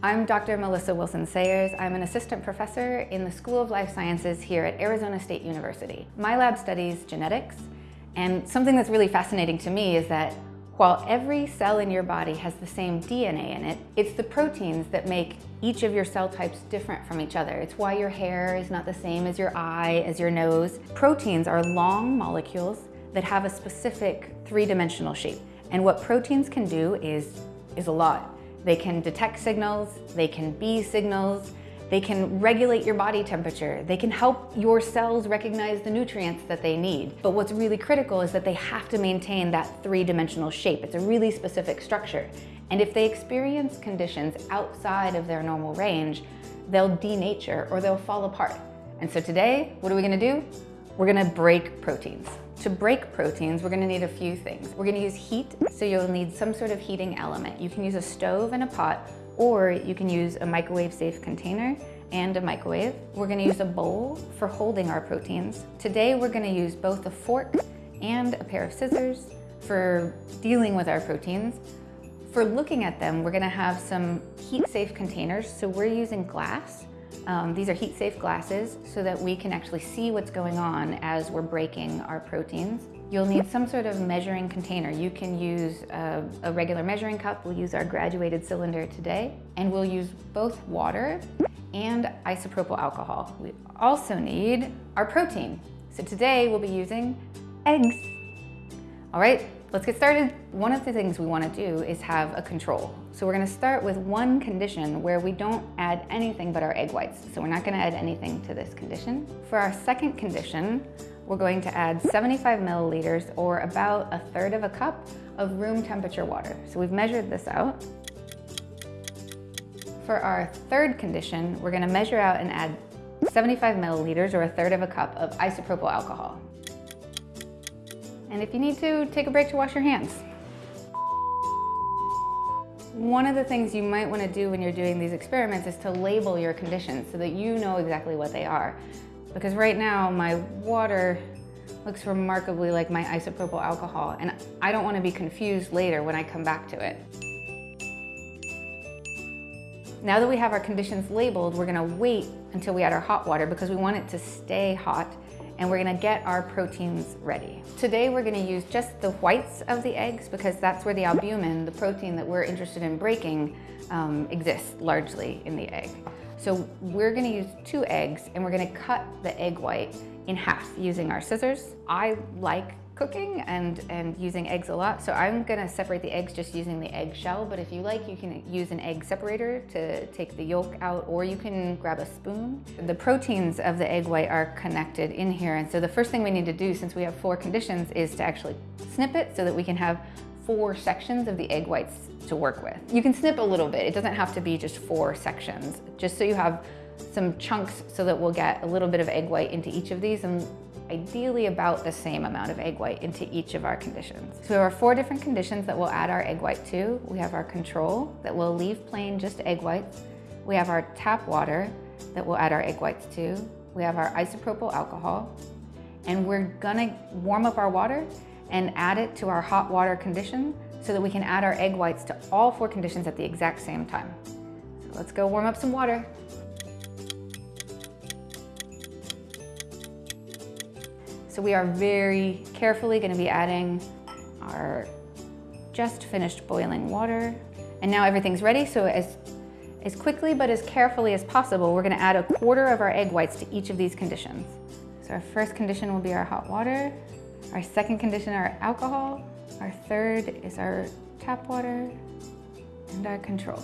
I'm Dr. Melissa Wilson Sayres. I'm an assistant professor in the School of Life Sciences here at Arizona State University. My lab studies genetics, and something that's really fascinating to me is that while every cell in your body has the same DNA in it, it's the proteins that make each of your cell types different from each other. It's why your hair is not the same as your eye, as your nose. Proteins are long molecules that have a specific three-dimensional shape. And what proteins can do is, is a lot. They can detect signals, they can be signals, they can regulate your body temperature. They can help your cells recognize the nutrients that they need. But what's really critical is that they have to maintain that three-dimensional shape. It's a really specific structure. And if they experience conditions outside of their normal range, they'll denature or they'll fall apart. And so today, what are we gonna do? We're gonna break proteins. To break proteins, we're gonna need a few things. We're gonna use heat, so you'll need some sort of heating element. You can use a stove and a pot, or you can use a microwave safe container and a microwave. We're gonna use a bowl for holding our proteins. Today, we're gonna use both a fork and a pair of scissors for dealing with our proteins. For looking at them, we're gonna have some heat safe containers. So we're using glass um, these are heat-safe glasses so that we can actually see what's going on as we're breaking our proteins. You'll need some sort of measuring container. You can use a, a, regular measuring cup. We'll use our graduated cylinder today. And we'll use both water and isopropyl alcohol. We also need our protein. So today we'll be using eggs. All right, let's get started. One of the things we wanna do is have a control. So we're gonna start with one condition where we don't add anything but our egg whites. So we're not gonna add anything to this condition. For our second condition, we're going to add 75 milliliters or about a third of a cup of room temperature water. So we've measured this out. For our third condition, we're gonna measure out and add 75 milliliters or a third of a cup of isopropyl alcohol. And if you need to, take a break to wash your hands. One of the things you might want to do when you're doing these experiments is to label your conditions so that you know exactly what they are. Because right now my water looks remarkably like my isopropyl alcohol and I don't want to be confused later when I come back to it. Now that we have our conditions labeled, we're going to wait until we add our hot water because we want it to stay hot and we're gonna get our proteins ready. Today we're gonna use just the whites of the eggs because that's where the albumin, the protein that we're interested in breaking, um, exists largely in the egg. So we're gonna use two eggs and we're gonna cut the egg white in half using our scissors. I like cooking and, and using eggs a lot. So I'm gonna separate the eggs just using the egg shell, but if you like, you can use an egg separator to take the yolk out, or you can grab a spoon. The proteins of the egg white are connected in here. And so the first thing we need to do, since we have four conditions, is to actually snip it so that we can have four sections of the egg whites to work with. You can snip a little bit. It doesn't have to be just four sections, just so you have some chunks so that we'll get a little bit of egg white into each of these and ideally about the same amount of egg white into each of our conditions. So we have our four different conditions that we'll add our egg white to. We have our control that will leave plain just egg whites. We have our tap water that we'll add our egg whites to. We have our isopropyl alcohol. And we're gonna warm up our water and add it to our hot water condition so that we can add our egg whites to all four conditions at the exact same time. So let's go warm up some water. So we are very carefully gonna be adding our just finished boiling water. And now everything's ready, so as, as quickly but as carefully as possible, we're gonna add a quarter of our egg whites to each of these conditions. So our first condition will be our hot water. Our second condition, our alcohol. Our third is our tap water and our control.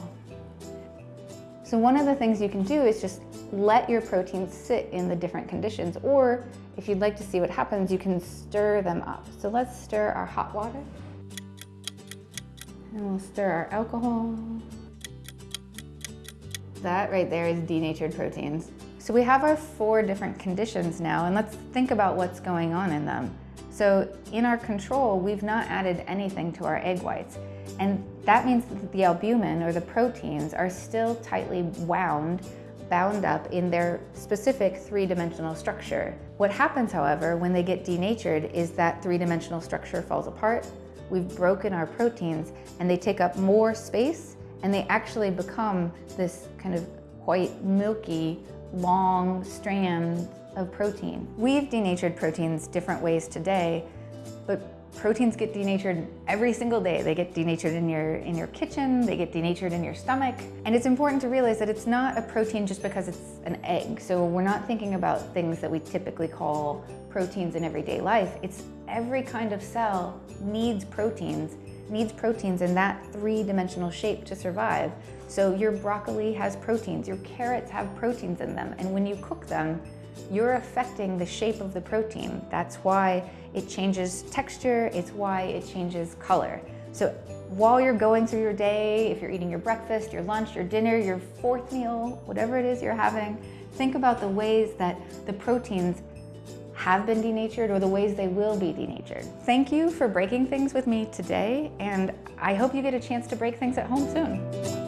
So one of the things you can do is just let your proteins sit in the different conditions, or if you'd like to see what happens, you can stir them up. So let's stir our hot water. And we'll stir our alcohol. That right there is denatured proteins. So we have our four different conditions now, and let's think about what's going on in them. So in our control, we've not added anything to our egg whites. And that means that the albumin or the proteins are still tightly wound, bound up in their specific three-dimensional structure. What happens, however, when they get denatured is that three-dimensional structure falls apart, we've broken our proteins, and they take up more space and they actually become this kind of white, milky, long strand of protein. We've denatured proteins different ways today, but proteins get denatured every single day. They get denatured in your, in your kitchen, they get denatured in your stomach. And it's important to realize that it's not a protein just because it's an egg. So we're not thinking about things that we typically call proteins in everyday life. It's every kind of cell needs proteins, needs proteins in that three-dimensional shape to survive. So your broccoli has proteins, your carrots have proteins in them, and when you cook them, you're affecting the shape of the protein. That's why it changes texture, it's why it changes color. So while you're going through your day, if you're eating your breakfast, your lunch, your dinner, your fourth meal, whatever it is you're having, think about the ways that the proteins have been denatured or the ways they will be denatured. Thank you for breaking things with me today, and I hope you get a chance to break things at home soon.